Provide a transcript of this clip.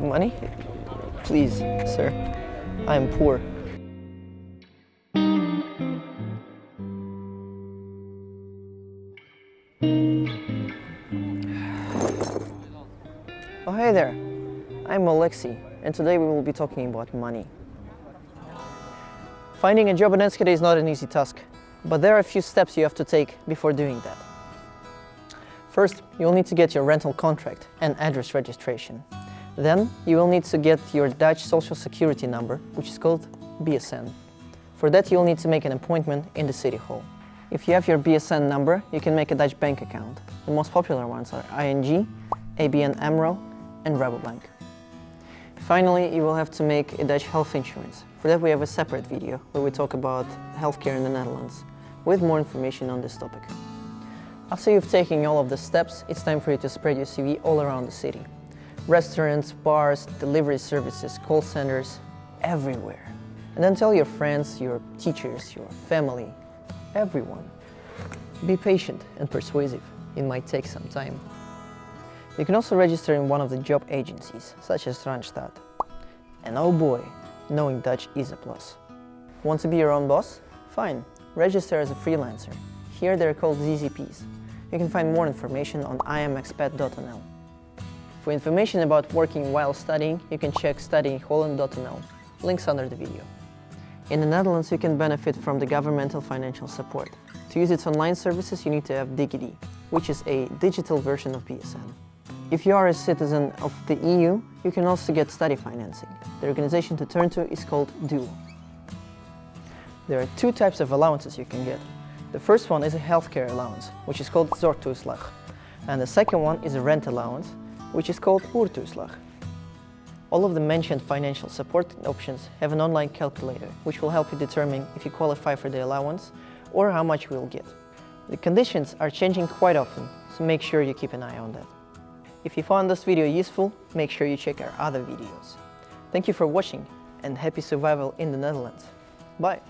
Money? Please, sir. I am poor. Oh, hey there. I'm Alexi, and today we will be talking about money. Finding a job in Enschede is not an easy task, but there are a few steps you have to take before doing that. First, you will need to get your rental contract and address registration. Then, you will need to get your Dutch social security number, which is called BSN. For that, you'll need to make an appointment in the city hall. If you have your BSN number, you can make a Dutch bank account. The most popular ones are ING, ABN AMRO and Rabobank. Finally, you will have to make a Dutch health insurance. For that we have a separate video where we talk about healthcare in the Netherlands with more information on this topic. After you've taken all of the steps, it's time for you to spread your CV all around the city. Restaurants, bars, delivery services, call centers, everywhere. And then tell your friends, your teachers, your family, everyone. Be patient and persuasive. It might take some time. You can also register in one of the job agencies, such as Randstad. And oh boy, knowing Dutch is a plus. Want to be your own boss? Fine, register as a freelancer. Here they're called ZZPs. You can find more information on imexpat.nl. For information about working while studying, you can check studyinholland.nl, links under the video. In the Netherlands, you can benefit from the governmental financial support. To use its online services, you need to have DigiD, which is a digital version of BSN. If you are a citizen of the EU, you can also get study financing. The organization to turn to is called DUO. There are two types of allowances you can get. The first one is a healthcare allowance, which is called zorgtoeslag. And the second one is a rent allowance, which is called huurtoeslag. All of the mentioned financial support options have an online calculator, which will help you determine if you qualify for the allowance or how much you will get. The conditions are changing quite often, so make sure you keep an eye on that. If you found this video useful, make sure you check our other videos. Thank you for watching and happy survival in the Netherlands. Bye!